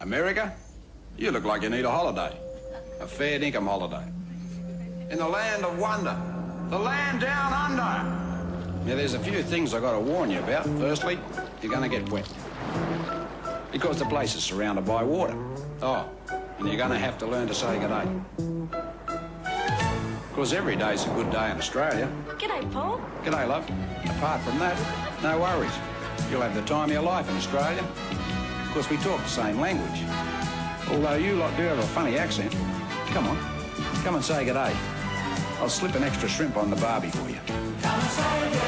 America? You look like you need a holiday. A fair dinkum holiday. In the land of wonder. The land down under. Now, there's a few things I've got to warn you about. Firstly, you're going to get wet. Because the place is surrounded by water. Oh, and you're going to have to learn to say good day. Because every day's a good day in Australia. G'day, Paul. G'day, love. Apart from that, no worries. You'll have the time of your life in Australia. Course, we talk the same language. Although you lot do have a funny accent. Come on, come and say good day. I'll slip an extra shrimp on the barbie for you.